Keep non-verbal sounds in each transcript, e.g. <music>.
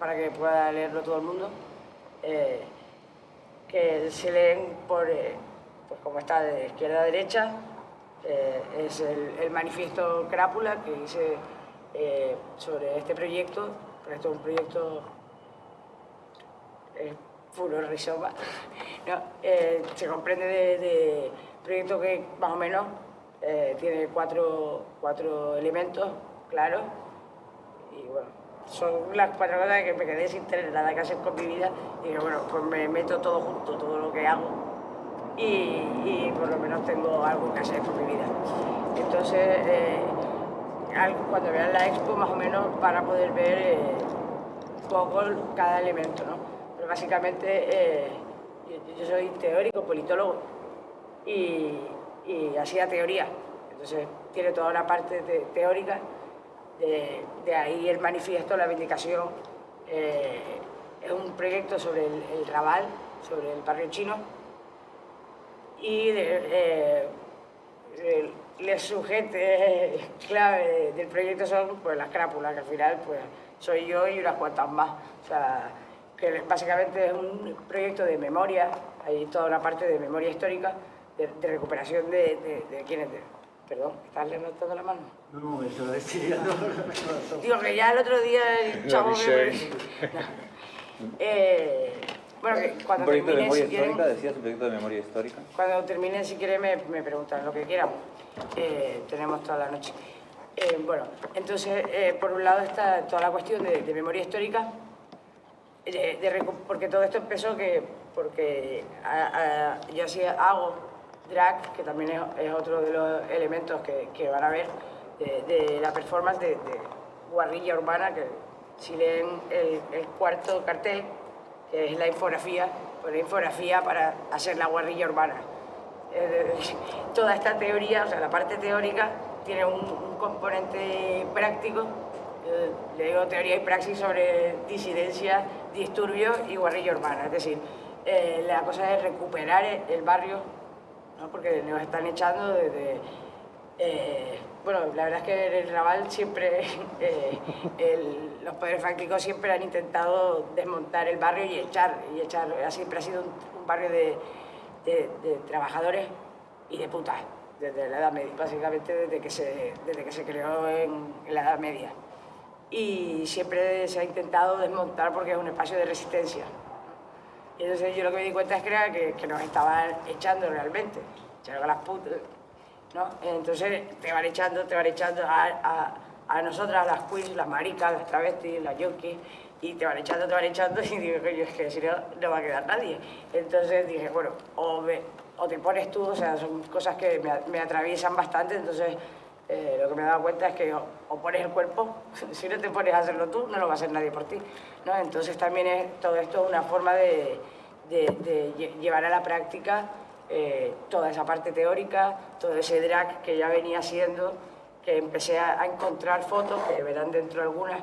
para que pueda leerlo todo el mundo, eh, que se leen por, eh, pues como está de izquierda a derecha, eh, es el, manifiesto Crápula que hice sobre este proyecto, esto es un proyecto furor rizoma, <laughs> se comprende de, de proyecto que más o menos tiene cuatro, cuatro elementos claros y bueno, son las cuatro cosas que me quedé sin tener nada que hacer con mi vida y que bueno, pues me meto todo junto, todo lo que hago y, por lo menos tengo algo que hacer con mi vida. Entonces, eh, cuando vean la expo más o menos para poder ver eh, poco cada elemento, ¿no? Pero básicamente eh, yo, soy teórico, politólogo y, y hacía teoría, entonces tiene toda una parte teórica de, ahí el manifiesto, la vindicación. Eh, es un proyecto sobre el, Raval, sobre el barrio chino. Y de, eh, el, sujeto <laughs> clave del proyecto son pues, las crápulas, que al final pues, soy yo y unas cuantas más. O sea, que básicamente es un proyecto de memoria, hay toda una parte de memoria histórica, de, recuperación de, de, de quienes... Perdón, ¿estás levantando la mano? No, eso decía. No, Digo que ya el otro día el chavo me... eh, bueno, que cuando ¿Un proyecto de memoria si histórica? ¿Decías un proyecto de memoria histórica? Cuando termine, si quieren, me, me preguntan lo que quieran. Eh, tenemos toda la noche. Eh, bueno, entonces, eh, por un lado está toda la cuestión de, de memoria histórica, de, porque todo esto empezó que, porque a, a, yo así hago drag, que también es, otro de los elementos que, van a ver de, la performance de, guarrilla urbana, que si leen el, cuarto cartel, que es la infografía, pues la infografía para hacer la guarrilla urbana. <laughs> toda esta teoría, o sea, la parte teórica, tiene un, componente práctico, le digo teoría y praxis sobre disidencia, disturbios y guarrilla urbana, es decir, eh, la cosa es recuperar el barrio porque nos están echando desde... Eh, bueno, la verdad es que en el Raval siempre, <laughs> eh, los poderes fácticos siempre han intentado desmontar el barrio y echar, y echar siempre ha sido un, barrio de, trabajadores y de putas, desde la Edad Media, básicamente desde que se, desde que se creó en, la Edad Media. Y siempre se ha intentado desmontar porque es un espacio de resistencia. Y entonces yo lo que me di cuenta es que, que, nos estaban echando realmente, echando a las putas, ¿no? Entonces te van echando, te van echando a, a, nosotras, las queens, las maricas, las travestis, las yonkis, y te van echando, te van echando, <laughs> y digo, yo es que si no, no va a quedar nadie. Entonces dije, bueno, o, o te pones tú, o sea, son cosas que me, me atraviesan bastante, entonces eh, lo que me he dado cuenta es que o, pones el cuerpo, <laughs> si no te pones a hacerlo tú, no lo va a hacer nadie por ti. Entonces también es todo esto una forma de, llevar a la práctica eh, toda esa parte teórica, todo ese drag que ya venía siendo, que empecé a, encontrar fotos, que verán dentro algunas,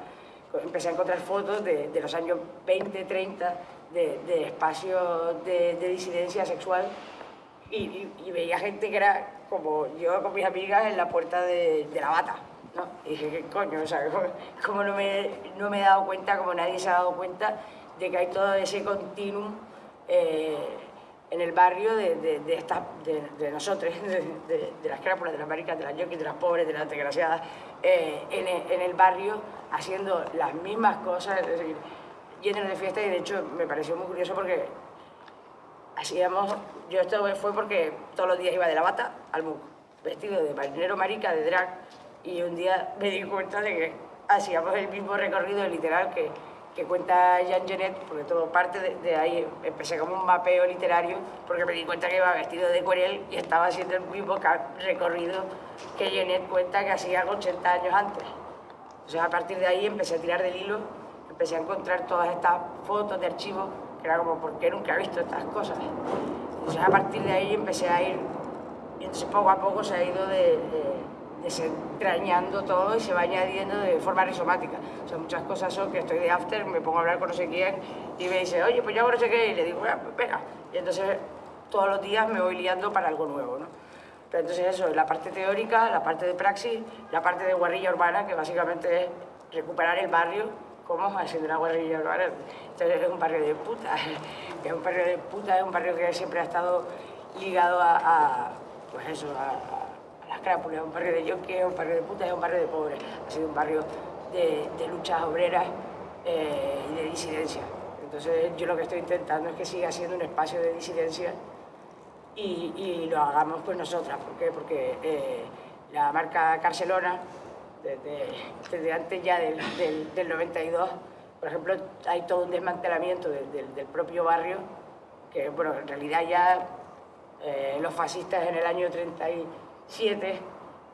empecé a encontrar fotos de, los años 20, 30, de, espacios de, disidencia sexual y veía gente que era como yo con mis amigas en la puerta de, la bata. Y dije, ¿qué coño? O sea, como no me, no me he dado cuenta, como nadie se ha dado cuenta, de que hay todo ese continuum eh, en el barrio de, de, de, de, nosotros, <laughs> de, las crápulas, de las maricas, de las yoquis, de las pobres, de las desgraciadas, eh, en, el barrio haciendo las mismas cosas, es decir, de fiesta y de hecho me pareció muy curioso porque hacíamos, yo esto fue porque todos los días iba de la bata al MUC, vestido de marinero marica, de drag, y un día me di cuenta de que hacíamos el mismo recorrido literal que, que cuenta Jean Genet, porque todo parte de, ahí, empecé como un mapeo literario, porque me di cuenta que iba vestido de cuerel y estaba haciendo el mismo recorrido que Genet cuenta que hacía 80 años antes. Entonces a partir de ahí empecé a tirar del hilo, empecé a encontrar todas estas fotos de archivos que era como, ¿por qué nunca he visto estas cosas? Entonces a partir de ahí empecé a ir, y entonces poco a poco se ha ido de, desentrañando todo y se va añadiendo de forma rizomática. O sea, muchas cosas son que estoy de after, me pongo a hablar con no sé quién y me dice, oye, pues yo hago no sé qué, y le digo, pues venga. Y entonces todos los días me voy liando para algo nuevo, ¿no? Pero entonces eso, la parte teórica, la parte de praxis, la parte de guarrilla urbana, que básicamente es recuperar el barrio ¿Cómo? Haciendo una guarrilla urbana. Entonces es un barrio de puta. <laughs> Es un barrio de puta, es un barrio que siempre ha estado ligado a, a pues eso, a, a las crápulas. Un barrio de yoke, es un barrio de puta, es un barrio de pobres. Ha sido un barrio de, de luchas obreras eh, y de disidencia. Entonces yo lo que estoy intentando es que siga siendo un espacio de disidencia y, y lo hagamos pues nosotras. ¿Por qué? Porque eh, la marca Barcelona, desde, desde antes ya del, del, del, 92, por ejemplo, hay todo un desmantelamiento del, del, propio barrio, que bueno, en realidad ya eh, los fascistas en el año 37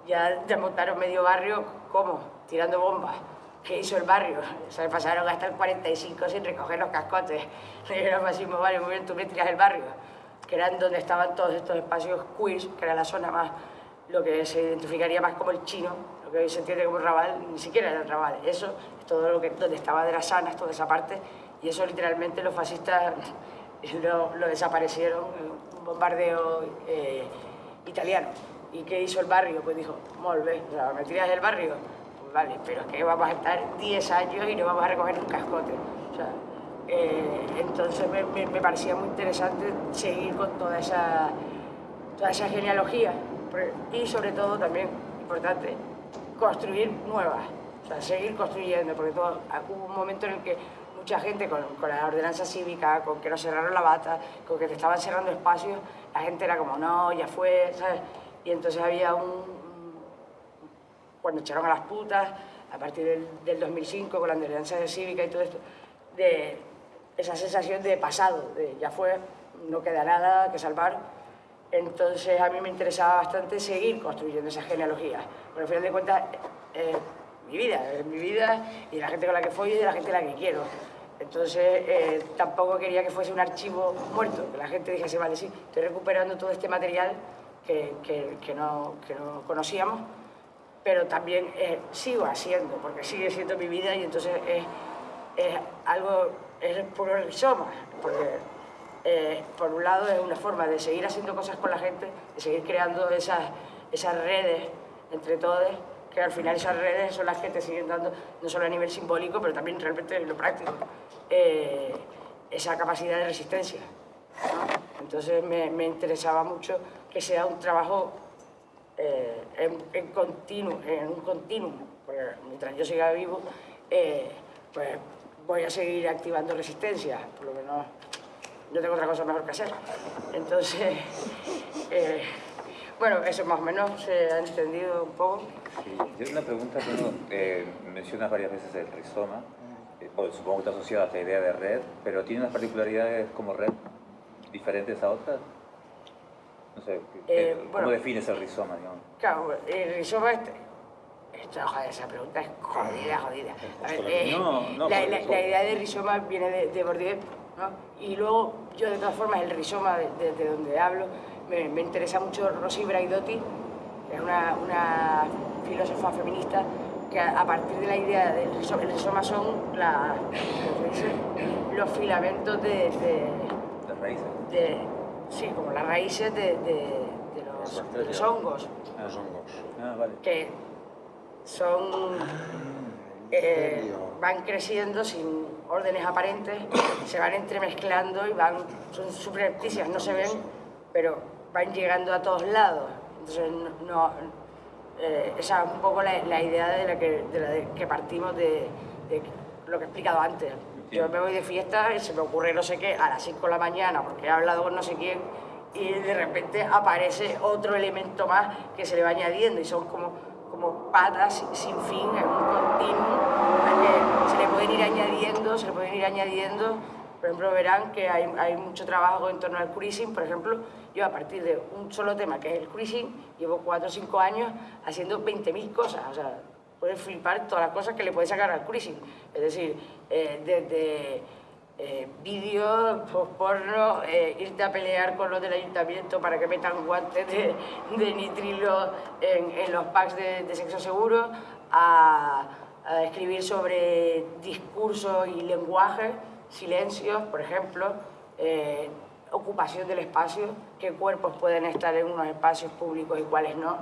ya desmontaron medio barrio, ¿cómo? Tirando bombas. ¿Qué hizo el barrio? Se pasaron hasta el 45 sin recoger los cascotes. <laughs> Era el fascismo, vale, muy bien, tú me tiras el barrio que eran donde estaban todos estos espacios queers, que era la zona más, lo que se identificaría más como el chino, lo que hoy se entiende como Raval, ni siquiera era el Raval, eso es todo lo que, donde estaba de las sanas, toda esa parte, y eso literalmente los fascistas <laughs> lo, lo desaparecieron, un bombardeo eh, italiano. ¿Y qué hizo el barrio? Pues dijo, molve, o sea, ¿me tiras del barrio? Pues vale, pero es que vamos a estar 10 años y no vamos a recoger un cascote. O sea, eh, entonces me, me, parecía muy interesante seguir con toda esa, toda esa genealogía y sobre todo también, importante, construir nuevas, o sea, seguir construyendo, porque todo, hubo un momento en el que mucha gente con, con, la ordenanza cívica, con que nos cerraron la bata, con que te estaban cerrando espacios, la gente era como, no, ya fue, ¿sabes? Y entonces había un... cuando echaron a las putas, a partir del, del 2005, con la ordenanza cívica y todo esto, de, esa sensación de pasado, de ya fue, no queda nada que salvar. Entonces a mí me interesaba bastante seguir construyendo esa genealogía. Porque al final de cuentas, eh, mi vida, es mi vida y la gente con la que fui y de la gente con la que quiero. Entonces eh, tampoco quería que fuese un archivo muerto, que la gente dijese, vale, sí, estoy recuperando todo este material que, que, que, no, que no, conocíamos, pero también eh, sigo haciendo, porque sigue siendo mi vida y entonces es, es algo es el rizoma, porque eh, por un lado es una forma de seguir haciendo cosas con la gente, de seguir creando esas, esas redes entre todos, que al final esas redes son las que te siguen dando, no solo a nivel simbólico, pero también realmente en lo práctico, eh, esa capacidad de resistencia. ¿no? Entonces me, me, interesaba mucho que sea un trabajo eh, en, en, continuo, en un continuum, porque mientras yo siga vivo, eh, pues voy a seguir activando resistencia, por lo menos yo tengo otra cosa mejor que hacer. Entonces, <laughs> eh, bueno, eso más o menos se ha entendido un poco. Sí, yo una pregunta, bueno, eh, mencionas varias veces el rizoma, eh, supongo que está asociado a esta idea de red, pero tiene unas particularidades como red diferentes a otras. No sé, eh, ¿cómo bueno, defines el rizoma? Digamos? Claro, el rizoma es, esto, joder, esa pregunta es jodida, jodida. A ver, eh, no, no, la, la, la, idea de rizoma viene de, de Bourdieu, ¿no? Y luego, yo de todas formas, el rizoma de, de, de donde hablo, me, me, interesa mucho Rosy Braidotti, que es una, una filósofa feminista que a, a, partir de la idea del rizoma, el rizoma son la, los filamentos de... Las raíces. Sí, como las raíces de, los, de los hongos. Ah, los hongos. Ah, vale. Que son eh, van creciendo sin órdenes aparentes, se van entremezclando y van, son subrepticias, no se ven, pero van llegando a todos lados. Entonces, no, eh, esa es un poco la, la, idea de la que, de la de que partimos de, de, lo que he explicado antes. Yo me voy de fiesta y se me ocurre no sé qué a las 5 de la mañana porque he hablado con no sé quién y de repente aparece otro elemento más que se le va añadiendo y son como como patas sin fin, en un continuo, que se le pueden ir añadiendo, se le pueden ir añadiendo. Por ejemplo, verán que hay, hay mucho trabajo en torno al cruising. Por ejemplo, yo a partir de un solo tema, que es el cruising, llevo cuatro o cinco años haciendo 20.000 cosas. O sea, puedes flipar todas las cosas que le puedes sacar al cruising. Es decir, eh, desde eh, vídeos, porno, eh, irte a pelear con los del ayuntamiento para que metan guantes de, nitrilo en, los packs de, sexo seguro, a, escribir sobre discurso y lenguaje, silencios, por ejemplo, eh, ocupación del espacio, qué cuerpos pueden estar en unos espacios públicos y cuáles no.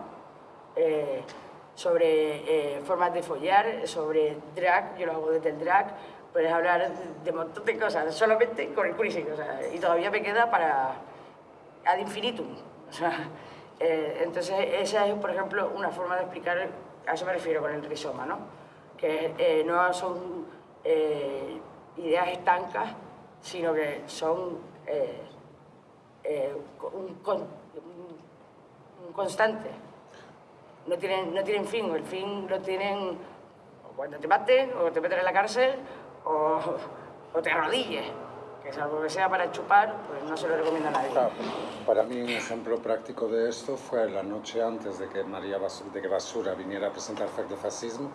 Sobre eh, formas de follar, sobre drag, yo lo hago desde el drag, puedes hablar de un montón de cosas, solamente con el sea, y todavía me queda para ad infinitum. O sea, <laughs> eh, entonces, esa es, por ejemplo, una forma de explicar, a eso me refiero con el rizoma, ¿no? Que eh, no son ideas estancas, sino que son un constante. No tienen, no tienen fin, el fin lo tienen o cuando te maten, o te meten en la cárcel, o, o te arrodilles. Que es algo que sea para chupar, pues no se lo recomiendo a nadie. Claro, para mí un ejemplo práctico de esto fue la noche antes de que María Bas- de que Basura viniera a presentar Fact de Fascismo,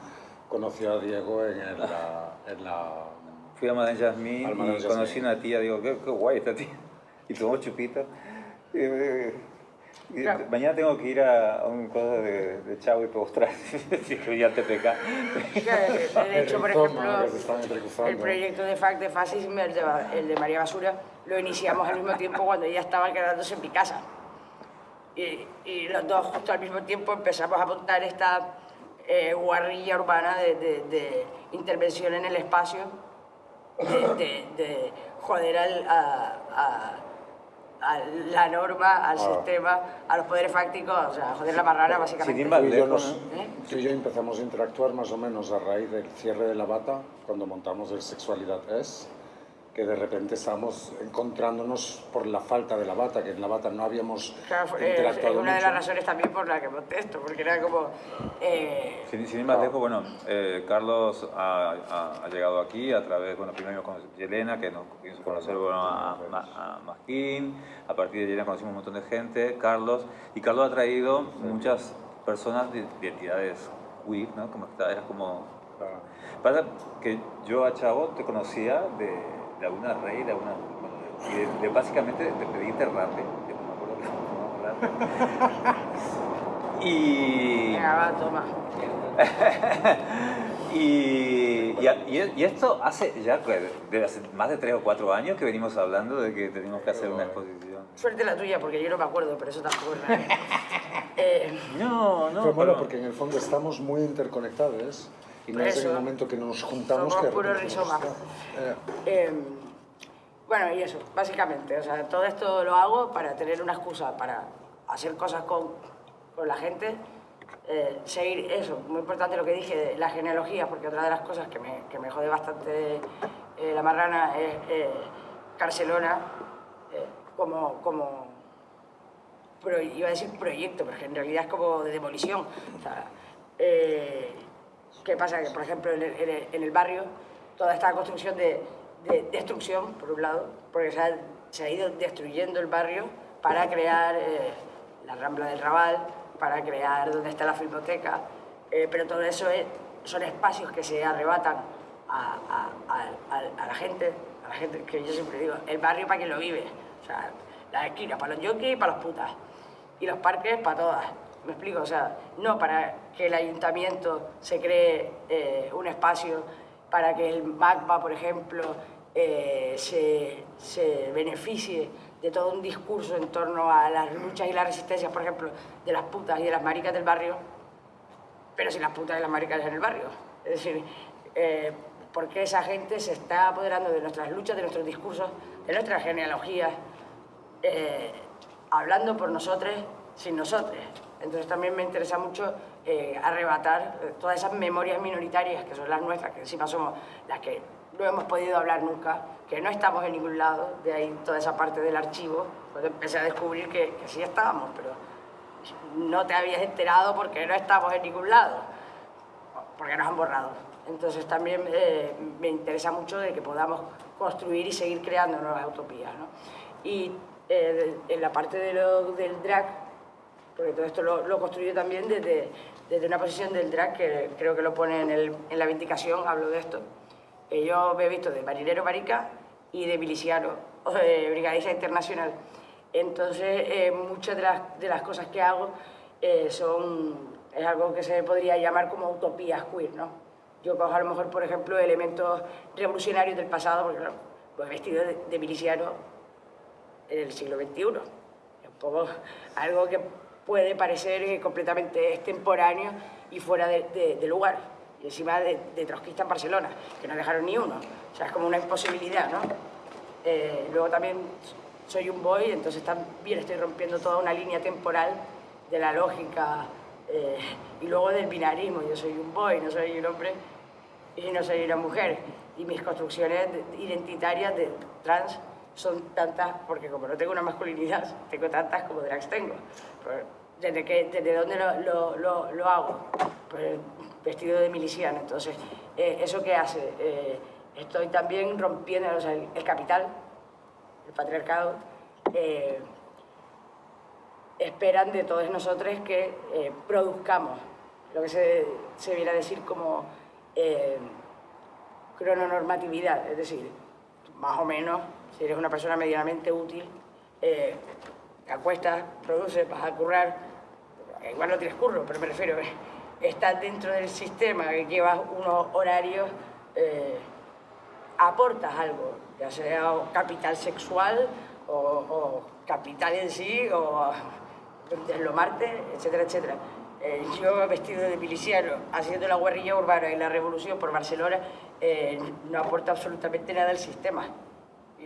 conoció a Diego en, el- la, en la... Fui a Madame Jasmine y Madame conocí Jasmine. una tía, digo, qué, qué guay esta tía. <laughs> Y tomó chupita. Y, eh, y Claro. Mañana tengo que ir a, a un cosa de, de chavo y postrar. Dije, <laughs> ya te peca. Que, De hecho, por ejemplo, que el proyecto de FAC de Fascismo, el de, el de María Basura, lo iniciamos al mismo tiempo cuando ella estaba quedándose en mi casa. Y, y los dos justo al mismo tiempo empezamos a montar esta eh, guarrilla urbana de, de- de intervención en el espacio, de, de- de joder al- a, a- a la norma, al Ah. sistema, a los poderes fácticos, o sea, joder la marrana básicamente. Sin y, yo nos- ¿no? ¿Eh? tú y yo empezamos a interactuar más o menos a raíz del cierre de la bata, cuando montamos el Sexualidad Es, que de repente estábamos encontrándonos por la falta de la bata, que en la bata no habíamos Claro, eh, es interactuado una de mucho. las razones también por la que monté esto, porque era como... eh, Sin, sin ir más lejos, bueno, eh, Carlos ha, ha- ha llegado aquí a través, bueno, primero con Yelena, que nos hizo conocer bueno, a, Ma- a Masquín, a partir de Yelena conocimos un montón de gente, Carlos, y Carlos ha traído muchas personas de, de entidades queer, ¿no? Como que eras como... Claro. Pasa que yo a Chavo te conocía de, de alguna rey, de alguna... y de, de básicamente de pedirte rape, de me acuerdo que rape. Y... venga, va, toma. <laughs> Y, y, y- y esto hace ya que de hace más de tres o cuatro años que venimos hablando de que tenemos que hacer una exposición. Suerte la tuya, porque yo no me acuerdo, pero eso tampoco es nada. <laughs> Eh, No, no. Fue bueno pero- porque en el fondo estamos muy interconectados y no es en el momento que nos juntamos somos que... puro rizoma. Eh, bueno, y eso, básicamente. O sea, todo esto lo hago para tener una excusa, para hacer cosas con, con la gente. eh, seguir eso, muy importante lo que dije, de la genealogía, porque otra de las cosas que me, que me jode bastante eh, la marrana es Barcelona eh, como, como pro- iba a decir proyecto, pero en realidad es como de demolición. O sea, eh, ¿Qué pasa? Que, por ejemplo, en el, barrio, toda esta construcción de, de destrucción, por un lado, porque se ha, se ha ido destruyendo el barrio para crear eh, la Rambla del Raval, para crear donde está la filmoteca, eh, pero todo eso es- son espacios que se arrebatan a, a- a- la gente, a la gente que yo siempre digo, el barrio para quien lo vive, o sea, las esquinas para los yonkis y para las putas, y los parques para todas. ¿Me explico? O sea, no para que el ayuntamiento se cree eh, un espacio para que el MACBA, por ejemplo, eh, se, se beneficie de todo un discurso en torno a las luchas y las resistencias, por ejemplo, de las putas y de las maricas del barrio, pero sin las putas y las maricas en el barrio. Es decir, eh, porque esa gente se está apoderando de nuestras luchas, de nuestros discursos, de nuestras genealogías, hablando por nosotros, sin nosotros. Entonces también me interesa mucho eh, arrebatar eh, todas esas memorias minoritarias que son las nuestras, que encima somos las que no hemos podido hablar nunca, que no estamos en ningún lado, de ahí toda esa parte del archivo, cuando empecé a descubrir que, que sí estábamos, pero no te habías enterado porque no estamos en ningún lado, porque nos han borrado. Entonces también eh, me interesa mucho de que podamos construir y seguir creando nuevas utopías. ¿no? Y eh, en la parte de lo- del drag, porque todo esto lo, lo también desde, desde una posición del drag que creo que lo pone en, el- en la vindicación, hablo de esto. Eh, yo me he visto de marinero marica y de miliciano, o de brigadista internacional. Entonces, eh, muchas de las, de las cosas que hago eh, son, es algo que se podría llamar como utopías queer, ¿no? Yo cojo a lo mejor, por ejemplo, elementos revolucionarios del pasado, porque claro, pues vestido de, de miliciano en el siglo XXI. Es un poco algo que puede parecer eh, completamente extemporáneo, y fuera de, de, de lugar. Y encima de, de, trotskista en Barcelona, que no dejaron ni uno. O sea, es como una imposibilidad, ¿no? Eh, luego también soy un boy, entonces también estoy rompiendo toda una línea temporal de la lógica eh, y luego del binarismo. Yo soy un boy, no soy un hombre y no soy una mujer. Y mis construcciones identitarias de trans son tantas, porque como no tengo una masculinidad, tengo tantas como drags tengo. ¿Desde, que, desde dónde lo, lo, lo, hago? Pues vestido de miliciano. Entonces, eh, ¿eso qué hace? Eh, estoy también rompiendo el, capital, el patriarcado. Eh, esperan de todos nosotros que produzcamos lo que se, se, viene a decir como crononormatividad, es decir, más o menos, si eres una persona medianamente útil, eh, te acuestas, produces, vas a currar, igual no tienes curro, pero me refiero, estás dentro del sistema, que llevas unos horarios, eh, aportas algo, ya sea capital sexual o, o capital en sí, o deslomarte, etcétera, etcétera. Eh, yo vestido de miliciano, haciendo la guerrilla urbana y la revolución por Barcelona, eh, no aporta absolutamente nada al sistema.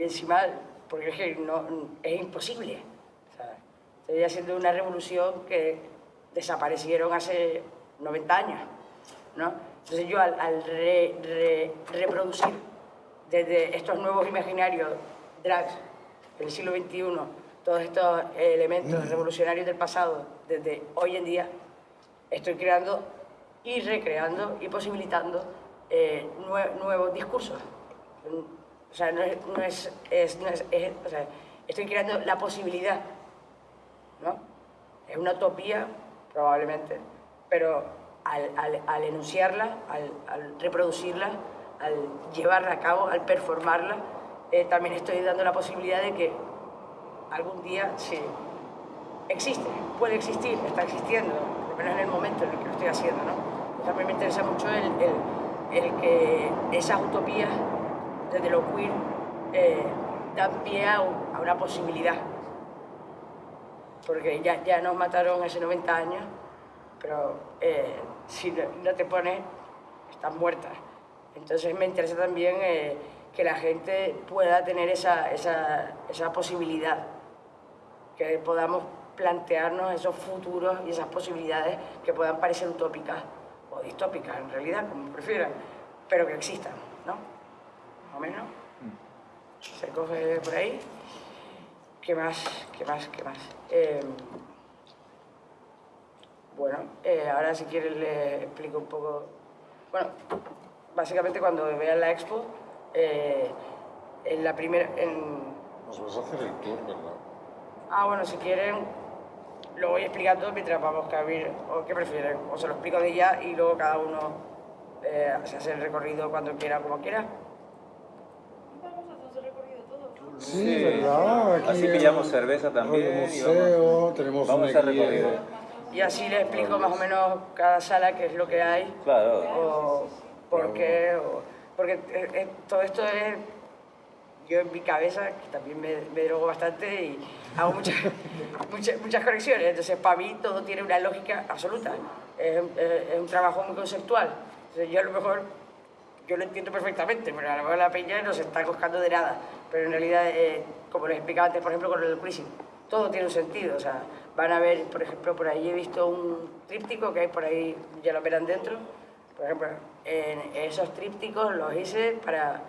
Y encima, porque es que no, es imposible. O sea, estoy haciendo una revolución que desaparecieron hace 90 años. ¿no? Entonces yo al, al re, re, reproducir desde estos nuevos imaginarios drags del siglo XXI, todos estos elementos revolucionarios del pasado, desde hoy en día, estoy creando y recreando y posibilitando eh, nue nuevos discursos. O sea, no es, no es, es, o sea, estoy creando la posibilidad, ¿no? Es una utopía, probablemente, pero al, al, al enunciarla, al, al, reproducirla, al llevarla a cabo, al performarla, eh, también estoy dando la posibilidad de que algún día sí, existe, puede existir, está existiendo, lo menos en el momento en el que lo estoy haciendo, ¿no? También me interesa mucho el, el que esas utopías desde lo queer eh, dan pie a, una posibilidad. Porque ya, ya nos mataron hace 90 años, pero eh, si no, no, te pones, estás muerta. Entonces me interesa también eh, que la gente pueda tener esa, esa, esa posibilidad, que podamos plantearnos esos futuros y esas posibilidades que puedan parecer utópicas o distópicas en realidad, como prefieran, pero que existan, ¿no? Más o menos. Se coge por ahí. ¿Qué más? ¿Qué más? ¿Qué más? Eh, bueno, eh, ahora si quieres le explico un poco... Bueno, básicamente cuando vean la expo, eh, en la primera... En... Nos vas a hacer el tour, ¿verdad? Ah, bueno, si quieren, lo voy explicando mientras vamos a abrir, o qué prefieren, o se lo explico de ya y luego cada uno eh, se hace el recorrido cuando quiera, como quiera. Sí, sí, ¿verdad? Aquí así pillamos cerveza también. museo, vamos, tenemos vamos a recorrido. Y así le explico más o menos cada sala qué es lo que hay. Claro. O por qué. O, porque eh, eh, todo esto es. Yo en mi cabeza, que también me, me drogo bastante y hago muchas, <laughs> muchas, muchas conexiones. Entonces, para mí todo tiene una lógica absoluta. Es, es, es un trabajo muy conceptual. Entonces, yo a lo mejor yo lo entiendo perfectamente, pero a lo mejor la peña no se está coscando de nada. Pero en realidad, eh, como les explicaba antes, por ejemplo, con el cruising, todo tiene un sentido. O sea, van a ver, por ejemplo, por ahí he visto un tríptico que hay por ahí, ya lo verán dentro. Por ejemplo, en esos trípticos los hice para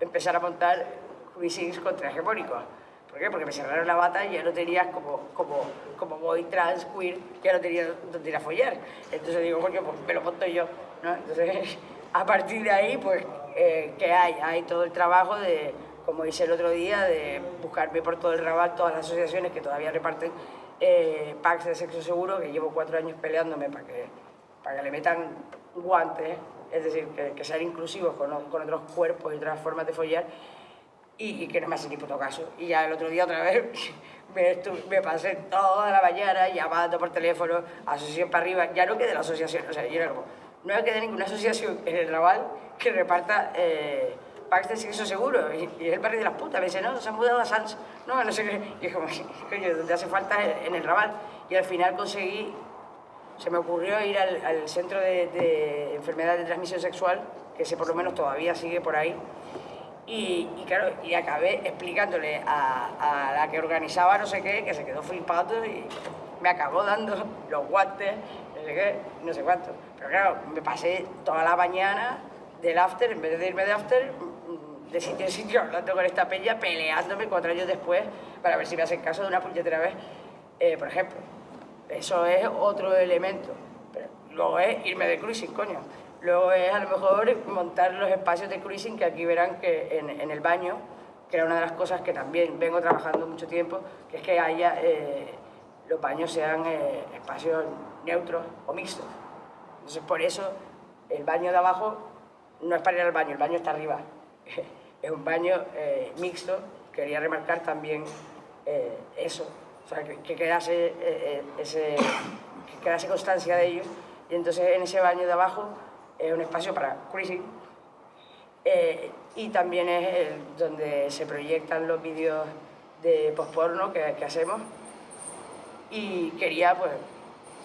empezar a montar cruisings contrahegemónicos. ¿Por qué? Porque me cerraron la bata y ya no tenías como, como, como boy trans, queer, ya no tenía donde ir a follar. Entonces digo, coño, pues me lo monto yo. ¿no? Entonces, <laughs> a partir de ahí, pues, eh, ¿qué hay? Hay todo el trabajo de, como hice el otro día, de buscarme por todo el Rabat todas las asociaciones que todavía reparten eh, packs de sexo seguro, que llevo cuatro años peleándome para que, para que le metan guantes, es decir, que, que sean inclusivos con, con, otros cuerpos y otras formas de follar, y, y, que no me hacen ni puto caso. Y ya el otro día otra vez <laughs> me, estuve, me pasé toda la mañana llamando por teléfono, asociación para arriba, ya no quedé la asociación, o sea, yo era como, no hay que tener ninguna asociación en el Raval que reparta eh, de sexo seguro. Y, y, el barrio de las putas. Me dice, no, se han mudado a Sans. No, no sé qué. Y como, <laughs> coño, donde hace falta en el Raval. Y al final conseguí se me ocurrió ir al, al centro de, de enfermedad de transmisión sexual, que ese por lo menos todavía sigue por ahí, y, y, claro, y acabé explicándole a, a, la que organizaba no sé qué, que se quedó flipado y me acabó dando <laughs> los guantes, no sé qué, no sé cuánto. Pero claro, me pasé toda la mañana del after, en vez de irme de after, de sitio en sitio hablando con esta peña, peleándome cuatro años después para ver si me hacen caso de una puñetera vez, eh, por ejemplo. Eso es otro elemento. Pero luego es irme de cruising, coño. Luego es a lo mejor montar los espacios de cruising que aquí verán que en, en el baño, que era una de las cosas que también vengo trabajando mucho tiempo, que es que haya eh, los baños sean eh, espacios neutros o mixtos. Entonces por eso el baño de abajo no es para ir al baño, el baño está arriba. <laughs> es un baño eh, mixto, quería remarcar también eh, eso, o sea, que, que quedase, eh, ese, que quedase constancia de ello. Y entonces en ese baño de abajo es un espacio para cruising y también es el, donde se proyectan los vídeos de posporno que, que hacemos y quería pues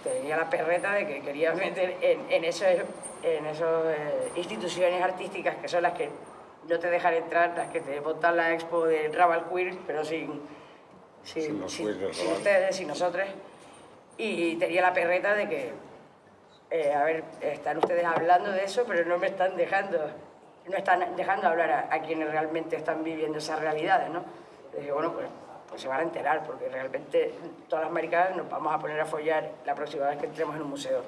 tenía la perreta de que quería meter en, en esas en esos, eh, instituciones artísticas que son las que no te dejan entrar, las que te montan la expo de Raval Queer, pero sin, sin, sin, sin, sin ustedes, sin nosotros. Y tenía la perreta de que, eh, a ver, están ustedes hablando de eso, pero no me están dejando, no están dejando hablar a, a quienes realmente están viviendo esas realidades, ¿no? Y dije, bueno, pues, pues se van a enterar, porque realmente todas las americanas nos vamos a poner a follar la próxima vez que entremos en un museo.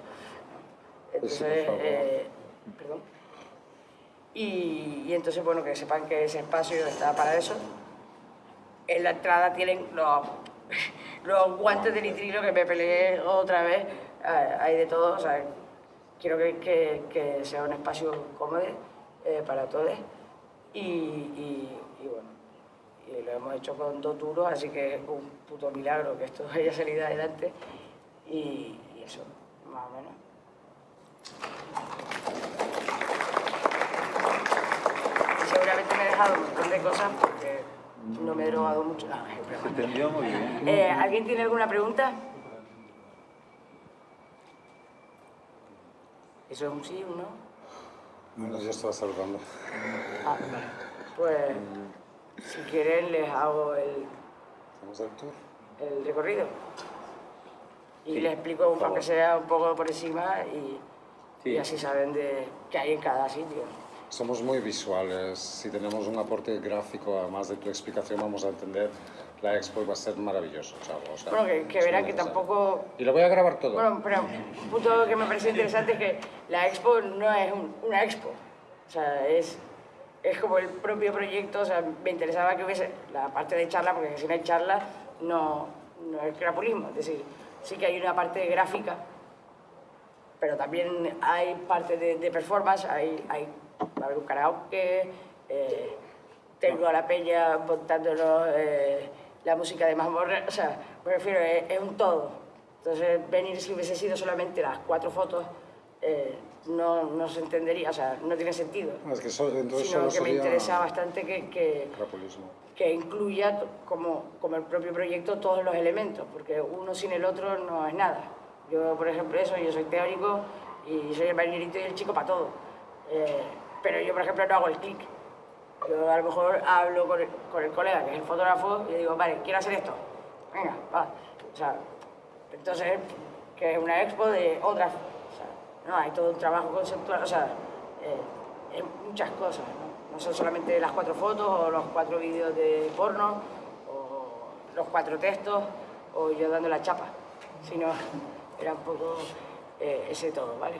Entonces, eh, perdón. Y, entonces, bueno, que sepan que ese espacio está para eso. En la entrada tienen los, <laughs> los guantes de nitrilo que me peleé otra vez. Hay de todo, o sea, quiero que, que, sea un espacio cómodo eh, para todos. Y, bueno, y lo hemos hecho con dos duros, así que es un puto milagro que esto <laughs> haya salido adelante. Y eso, más o menos. Seguramente me he dejado un montón de cosas porque no me he drogado mucho. No, Se entendió muy bien. eh, ¿Alguien tiene alguna pregunta? ¿Eso es un sí o un no? Bueno, ya estaba saludando. Ah, pues si quieren les hago el, ¿Hacemos el tour? el recorrido. Y Sí, les explico, aunque favor. sea un poco por encima, y, Sí. y así saben de qué hay en cada sitio. Somos muy visuales. Si tenemos un aporte gráfico, además de tu explicación, vamos a entender. La expo va a ser maravilloso, chavo. O sea, Bueno, que, que muy que tampoco Y lo voy a grabar todo. Bueno, pero un punto que me parece interesante es que la expo no es un- una expo. O sea, es, es como el propio proyecto. O sea, me interesaba que hubiese la parte de charla, porque si no hay charla, no, no es crapulismo. Es decir, sí que hay una parte gráfica, pero también hay parte de, de performance, hay, hay, va a haber un karaoke, eh, tengo a la peña montándonos eh, la música de mazmorra, o sea, me refiero, es, es un todo. Entonces, venir si hubiese sido solamente las cuatro fotos, eh, no, no se entendería, o sea, no tiene sentido. Es que eso, entonces Sino que me interesa bastante que, que, que incluya como, como el propio proyecto todos los elementos, porque uno sin el otro no es nada. Yo, por ejemplo, eso, yo soy teórico y soy el marinerito y el chico para todo. Eh, pero yo, por ejemplo, no hago el clic. Yo a lo mejor hablo con el, colega, que es el fotógrafo, y le digo, vale, quiero hacer esto. Venga, va. O sea, entonces, que es una expo de otras... O sea, no, hay todo un trabajo conceptual, o sea, eh, muchas cosas, ¿no? No son solamente las cuatro fotos o los cuatro vídeos de porno o los cuatro textos o yo dando la chapa, sino era un poco eh, ese todo, ¿vale?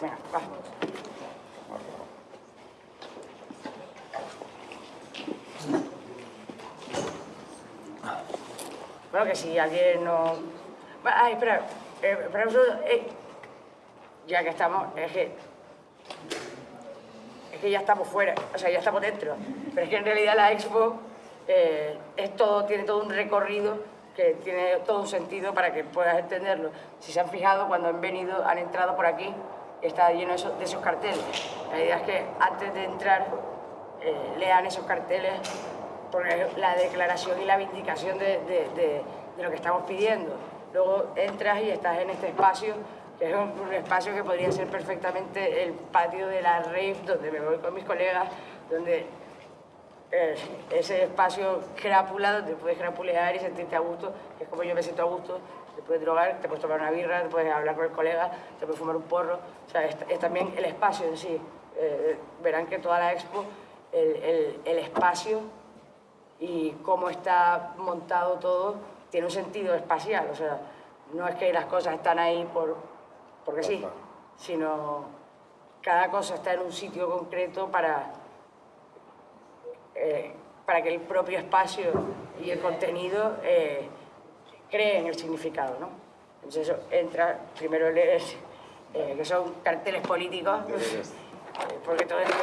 Venga, va. Bueno, que si alguien no... Ay, espera, eh, espera un segundo, eh, ya que estamos, es que... Es que ya estamos fuera, o sea, ya estamos dentro. Pero es que en realidad la expo eh, es todo, tiene todo un recorrido que tiene todo un sentido para que puedas entenderlo. Si se han fijado, cuando han venido, han entrado por aquí, está lleno de esos, carteles. La idea es que antes de entrar eh, lean esos carteles porque la declaración y la vindicación de, de- lo que estamos pidiendo. luego entras y estás en este espacio, que es un, un espacio que podría ser perfectamente el patio de la rave, donde me voy con mis colegas, donde eh, ese espacio crápula donde puedes crapulear y sentirte a gusto, que es como yo me siento a gusto, te puedes drogar, te puedes tomar una birra, te puedes hablar con el colega, te puedes fumar un porro, o sea, es, es también el espacio en sí. Eh, verán que toda la expo, el, el, el espacio y cómo está montado todo tiene un sentido espacial, o sea, no es que las cosas están ahí por, porque sí, sino cada cosa está en un sitio concreto para, eh, para que el propio espacio y el contenido eh, creen el significado, ¿no? Entonces eso entra, primero lees, eh, que son carteles políticos, eh, porque todo esto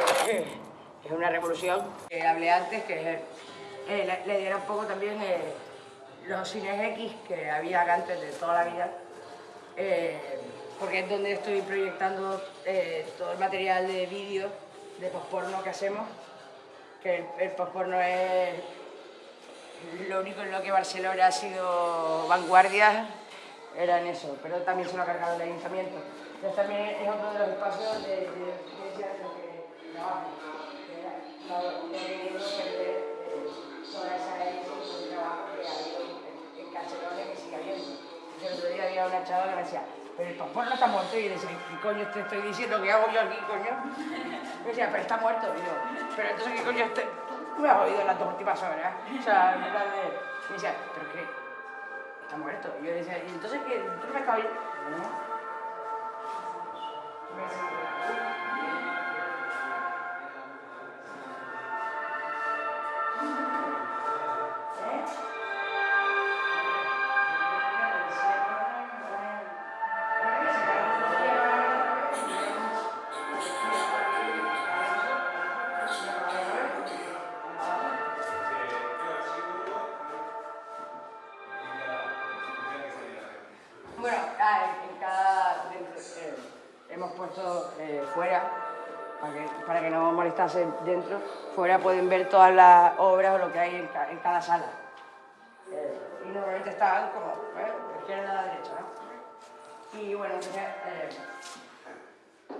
es una revolución. Eh, hablé antes que eh, la, la idea era un poco también eh, los cines X que había antes de toda la vida, eh, porque es donde estoy proyectando eh, todo el material de vídeo de posporno que hacemos, que el, el posporno es lo único en lo que Barcelona ha sido vanguardia, era en eso, pero también se lo ha cargado el ayuntamiento. Entonces también es otro de los espacios de, de, de, que perder eh, toda esa de trabajo que ha en, Barcelona que sigue habiendo. El otro día había una chava que me decía, pero el pastor no está muerto. Y decía, ¿qué coño te estoy diciendo? ¿Qué hago yo aquí, coño? <laughs> Me decía, pero está muerto. Y pero entonces, ¿qué coño te... Me has oído las dos últimas horas. O sea, en plan de... Me decía, ¿pero qué? Está muerto. Y yo decía, ¿y entonces qué? ¿Tú no me estás oyendo? No. Dentro, fuera pueden ver todas las obras o lo que hay en cada sala. Eh, y normalmente están como, ¿eh? de izquierda a la derecha, ¿no? Y bueno, entonces. eh,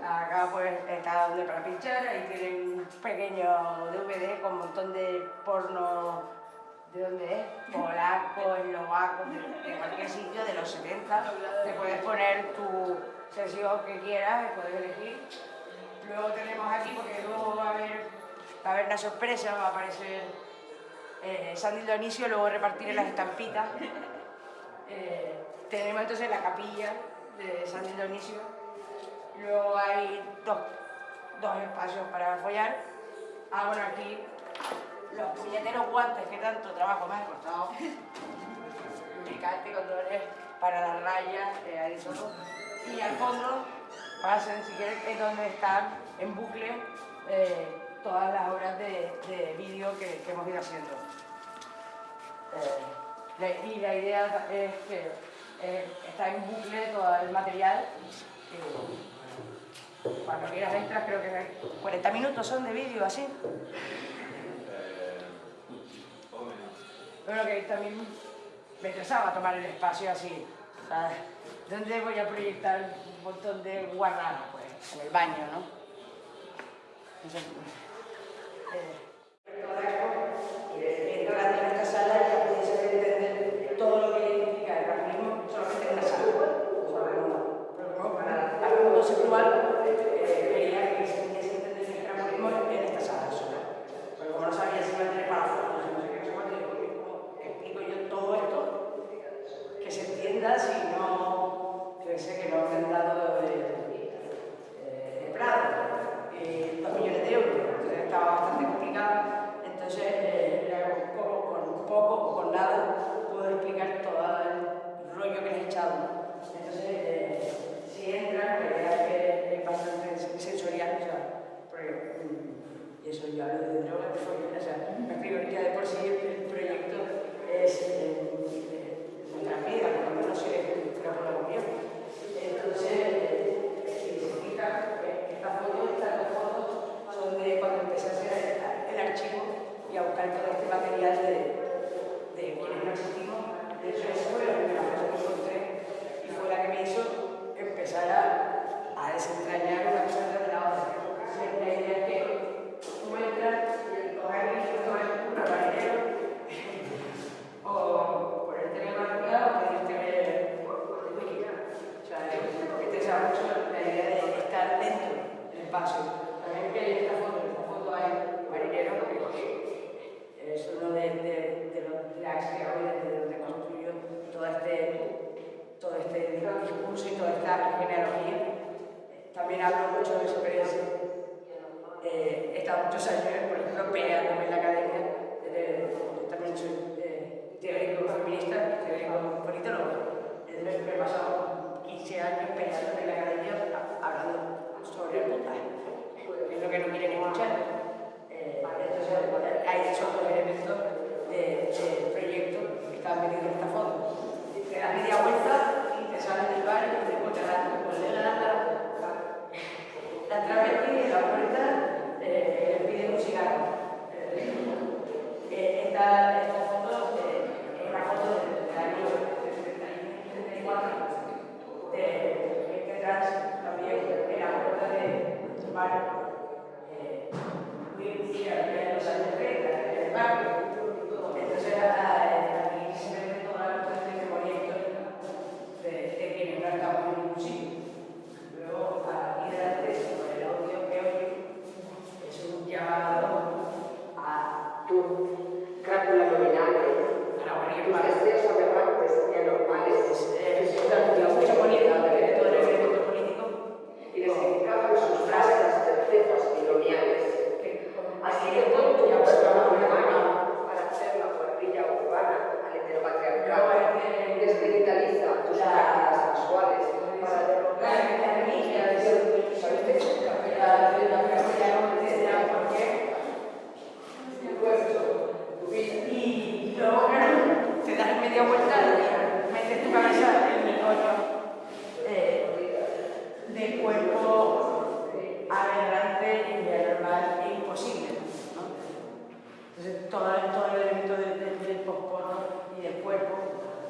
Acá pues está donde para pinchar, ahí tienen un pequeño DVD con un montón de porno, ¿de dónde es? Polaco, eslovaco, de, de cualquier sitio de los 70. Te puedes poner tu sesión que quieras, puedes elegir. Luego tenemos aquí, porque luego va a haber, va a haber una sorpresa, va a aparecer eh, Sandy Dionisio, luego repartiré las estampitas. Eh, tenemos entonces la capilla de Sandy Dionisio. Luego hay dos, dos espacios para follar. Ah, bueno, aquí los puñeteros guantes que tanto trabajo me han costado. <laughs> Lubricante, condones para las rayas. Y al fondo, pasen si quieren, es donde están en bucle eh, todas las obras de, de vídeo que, hemos ido haciendo. Eh, y la idea es que eh, está en bucle todo el material. cuando quieras entras, creo que hay 40 minutos son de vídeo, así. Bueno, que también me interesaba tomar el espacio así. ¿Dónde voy a proyectar montón de guarradas? Pues en el baño, ¿no? Eh, y entrando en esta sala ya pudiese entender todo lo que implica el racismo solamente en una sala. O sea, como- pero como para algo conceptual, eh, quería que se pudiese entender el racismo en esta sala sola. Pero como no sabía si iba a tener para fotos y no sé qué, no sé cuánto, digo, oye, ¿cómo explico yo todo esto? Que se entienda si no, que sé que no me han dado de, eh, de Prado, eh, dos millones de euros, entonces estaba bastante complicado. Entonces, eh, era con poco, con poco o con nada, puedo explicar todo el rollo que les he echado. Entonces, eh, si entran, la idea es que es bastante sensorial, o sea, porque, y eso yo hablo de drogas, de follón, o sea, me ya de por sí el proyecto es eh, eh, nuestra vida, por lo menos es una por la comunión.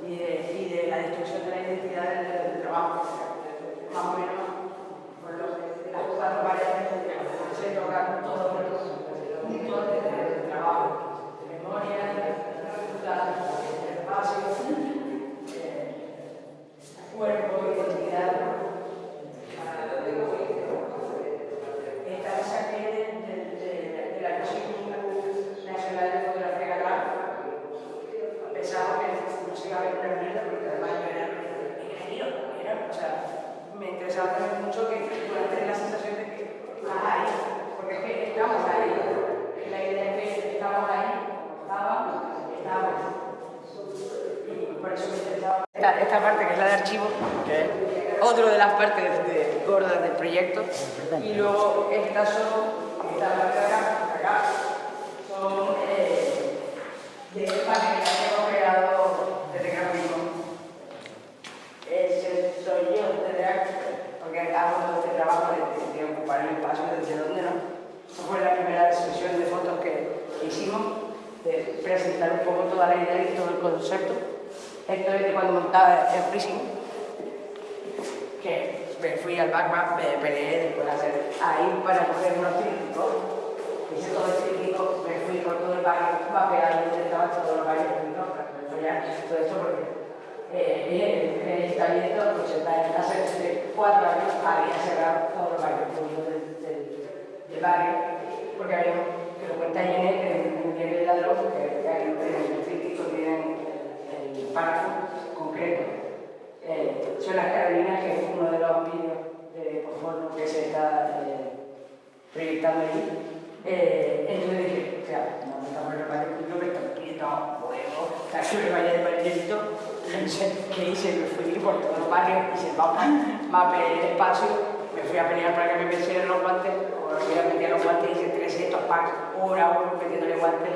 Y de, y de la destrucción de la identidad del, del trabajo. Más o menos, por lo que las cuatro paredes se tocan todos los puntos del trabajo. De memoria, de espacio, eh, cuerpo, identidad. Esta la saqué del, del, del, del Archivo Nacional de Fotografía Catalana. Pensaba que no se iba a ver una mierda porque además yo era ingeniero, era, o sea, me interesaba también mucho que puedas tener la sensación de que estás ahí, porque es que estamos ahí. La idea es que estamos ahí, estábamos, estamos. Y por eso me interesaba. Esta, esta parte que es la de archivo, que es otro de las partes de, gordas del proyecto, y luego estas son, esta parte de acá, acá, son eh, de paneles que hemos creado desde que nos vimos. Ese soy yo desde acá, porque hago este trabajo de, de ocupar el espacio desde donde no. Esa fue la primera sesión de fotos que hicimos, de presentar un poco toda la idea y todo el concepto. Esto es de cuando montaba el prison, que me fui al backpack, me peleé después de hacer ahí para coger unos trípticos. Hice todo el tríptico, me fui por todo el barrio, mapeando donde estaban todos los barrios públicos para follar todo esto porque eh, el ayuntamiento, pues hace cuatro años había cerrado todos los barrios públicos del, del, del barrio porque había, lo cuenta que en el del ladrón, que, hay, en el tríptico tienen el, el párrafo concreto. Eh, son las Carolinas, que es uno de los vídeos de porno que se está eh, proyectando ahí. Eh, entonces dije, o sea, no estamos en el barrio público, me están pidiendo huevos, que me vaya de marinerito. Entonces, ¿qué hice? Me fui por todos los barrios, hice el mapa, mapeé el espacio, me fui a pelear para que me metieran los guantes, o me fui a los guantes, hice 300 packs, una a uno metiéndole guantes.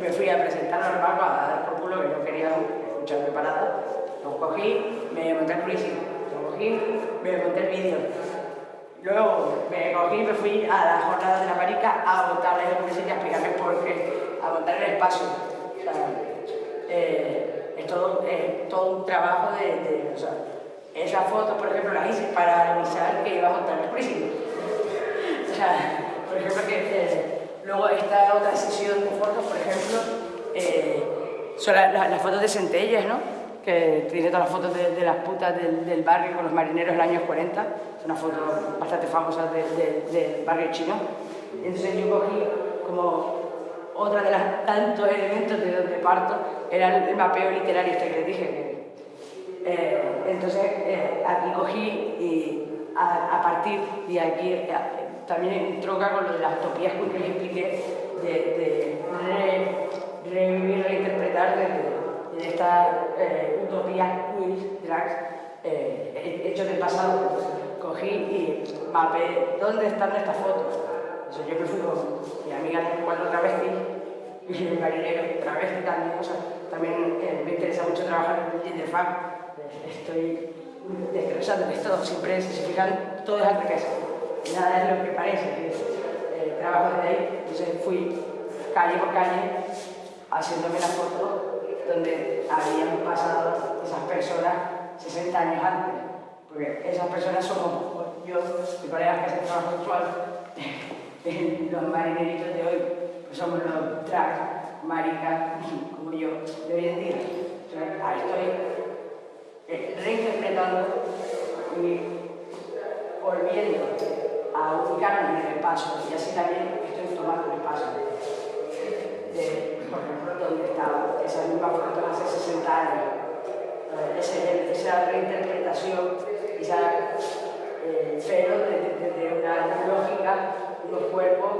Me fui a presentar al barco a dar por culo que no quería escucharme para nada. Lo cogí, me monté el juicio, lo cogí, me monté el vídeo. Luego me cogí y me fui a la jornada de la marica a montarle el juicio y a explicarme por qué, a montar el espacio. Eh, es, todo, todo un trabajo de, o sea, esas fotos, por ejemplo, las hice para avisar que iba a montar el juicio. Sea, por ejemplo, que eh, luego esta otra sesión de fotos, por ejemplo, eh, son la- la- las fotos de Centellas, ¿no? Que tiene todas las fotos de, de las putas del, del barrio con los marineros del año 40. Es una foto bastante famosa de- de- del barrio chino. Entonces yo cogí como otra de las tantos elementos de donde parto, era el, el mapeo literario este que les dije. eh, entonces, eh, aquí cogí y a, a partir de aquí, también entronca con lo de las utopías que les expliqué, de, de re- revivir, reinterpretar desde, desde estas eh, utopías queer, drags, eh, hechos del pasado. Pues, cogí y mapeé dónde están estas fotos. O sea, yo me fui con mi amiga de cuatro travestis y el marinero travesti también. O sea, también eh, me interesa mucho trabajar en el. Eh, Estoy desglosándoles todo, siempre si se fijan, todo es revés. Nada es lo que parece, que es, eh, trabajo desde ahí. Entonces fui calle por calle haciéndome la foto donde habían pasado esas personas 60 años antes. Porque esas personas somos yo, mi colega que hace trabajo sexual, <laughs> los marineritos de hoy, pues somos los drags, maricas, <laughs> como yo, de hoy en día. Entonces, ahí estoy eh, reinterpretando y volviendo a ubicarme en el espacio y así también estoy tomando el espacio de, por ejemplo, donde estaba esa misma foto hace 60 años. Eh, esa reinterpretación, esa, eh, pero desde desde una lógica, unos cuerpos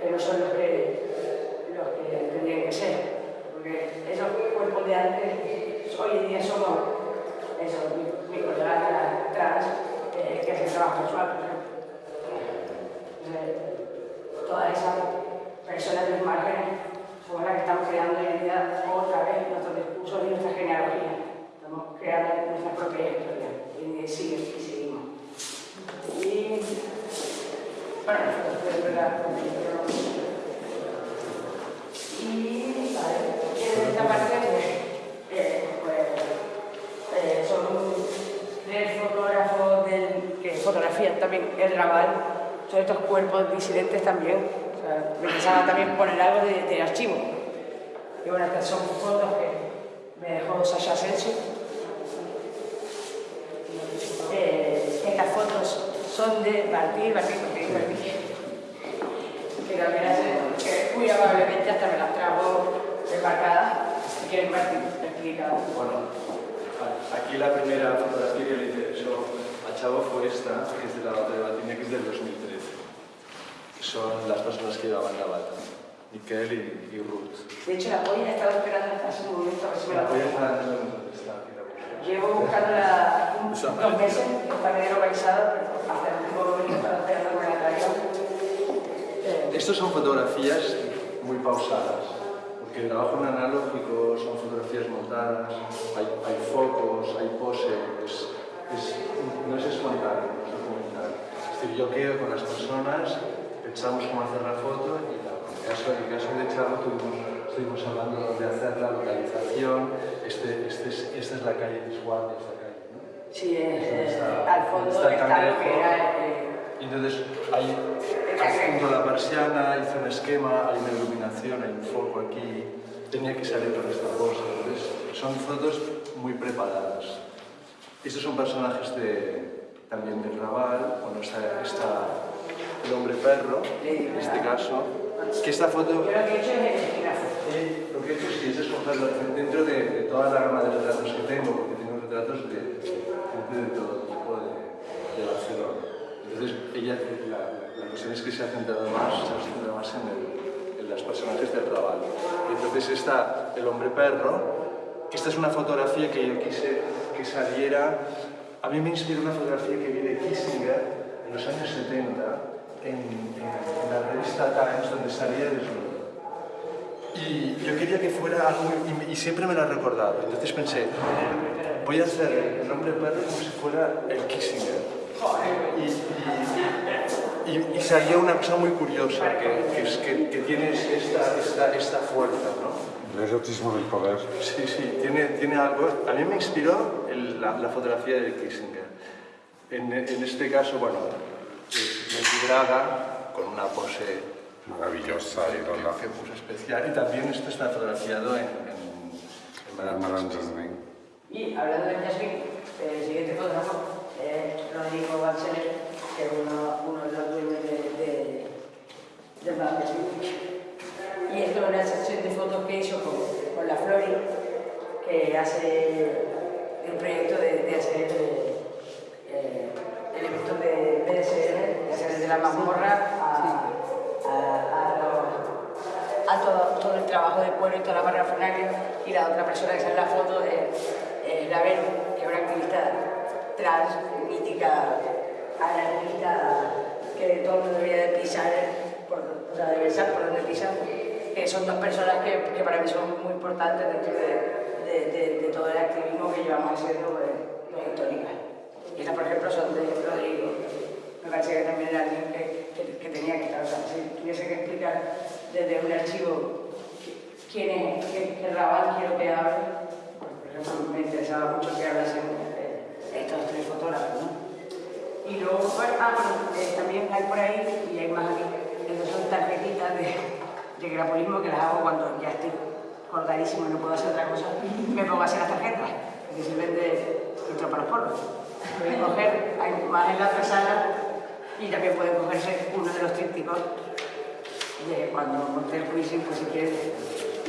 que no son los que, los que tendrían que ser. Porque esos cuerpos de antes, hoy en día somos eso, mi, mi colega trans, eh, que hace trabajo sexual, Eh, todas esas personas de los márgenes somos las que estamos creando día otra vez nuestros discursos y nuestra genealogía. Estamos creando nuestra propia historia y sigue y seguimos. Y bueno, es verdad. Y vale, esta parte eh, pues eh, son tres fotógrafos del, que fotografían también el Raval, son estos cuerpos disidentes también. O sea, me interesaba también poner algo de, de archivo. Y bueno, estas son fotos que me dejó Sasha Asensio. Eh, estas fotos son de Martí, Martí, Martí, Martí. Que también hace, que muy amablemente hasta me las trajo embarcadas. Si quieres, Martí, explica. Bueno, aquí la primera fotografía que le interesó a Chavo fue esta, que es de la bata de Batina, que es del 2013. Son las personas que llevaban la bata, Miquel y, y Ruth. De hecho, la polla he estado esperando hasta hace un momento a ver si me la La voy a pongo. dejar en donde está, aquí la busco. Llevo buscándola un- Eso. dos meses, está medio localizada, pero hasta el último momento estaba que me la traigan. Eh, Estas son fotografías muy pausadas, porque el trabajo en analógico son fotografías montadas, hay, hay focos, hay pose, es- es- no es espontáneo, es documental. Es decir, yo quedo con las personas, pensamos cómo hacer la foto y en el caso, en el caso de Chavo tuvimos, estuvimos hablando de hacer la localización, este, este es- esta es la calle de esta calle. ¿no? Sí, Ahí está- eh, al fondo está el está lo que cangrejo. era eh, entonces hay adjunto a la persiana, hice un esquema, hay una iluminación, hay un foco aquí, tenía que salir con esta cosa. Entonces son fotos muy preparadas. Estos son personajes de, también del Raval, bueno, está, está el hombre perro, en este caso, que esta foto lo que he hecho sí es escogerlo dentro de, toda la gama de retratos que tengo, porque tengo retratos de gente de todo tipo de, de Barcelona. Entonces, ella, la, la, cuestión es que se ha centrado más, se ha centrado más en, el, en los personajes del Raval. Y entonces está el hombre perro. Esta es una fotografía que yo quise que saliera. A mí me inspiró una fotografía que vi de Kissinger en los años 70 en, en, la revista Times, donde salía desnudo. Y yo quería que fuera algo, y, y siempre me lo ha recordado. Entonces pensé, voy a hacer el hombre perro como si fuera el Kissinger. Y, y, y, salió una cosa muy curiosa, que, que, es, que, que tiene esta, esta, esta fuerza, ¿no? El erotismo del poder. Sí, sí, tiene, tiene algo. A mí me inspiró el- la, la fotografía de Kissinger. En, en este caso, bueno, Braga, con una pose Maravillosa, que, ídola. que puso especial. Y también esto está fotografiado en, en, en Madame Jasmine. Y hablando de Jasmine, el siguiente fotógrafo es Rodrigo Banceler, que es uno, uno de los dueños de, de, de Madame Jasmine. Y esto es una sesión de fotos que hizo con, con la Flori, que hace el trabajo de cuero y toda la parafernalia y la otra persona que sale en la foto es la Vero, que es una activista trans, mítica, anarquista, que todo el mundo debería de pisar, por, o sea, de besar por donde pisan, que son dos personas que, que para mí son muy importantes dentro de, de, de, de todo el activismo que llevamos haciendo pues, los históricas. Y estas, por ejemplo, son de Rodrigo. Me parece que también era alguien que, que, que tenía que estar, o sea, si tuviese que explicar desde un archivo quién es, qué, qué rabal quiero que hable, por ejemplo, me interesaba mucho que hablasen estos tres fotógrafos, ¿no? Y luego, bueno, ah, bueno, eh, también hay por ahí, y hay más aquí, estas son tarjetitas de, de grapolismo que las hago cuando ya estoy colgadísimo y no puedo hacer otra cosa, me pongo a hacer las tarjetas, que sirven de filtro para los porros. Pueden coger, hay más en la otra sala, y también pueden cogerse uno de los trípticos de cuando monté el quizzing, pues si quieres,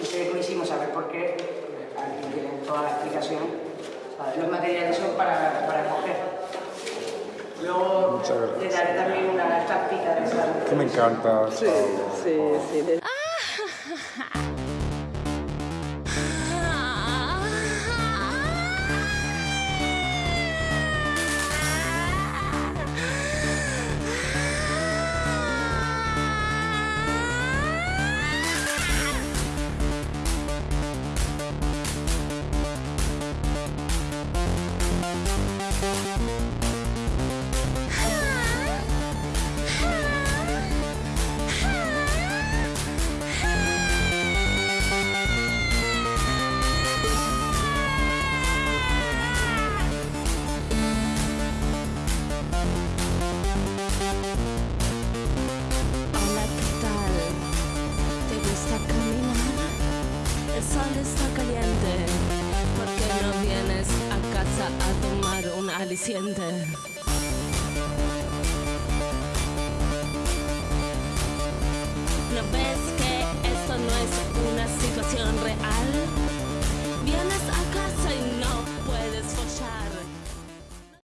hice el quizzing o saber por qué, aquí tienen toda la explicación. Los materiales son para, para coger. Luego le daré también una estampita de esa. Que me encanta. Sí, sí, sí.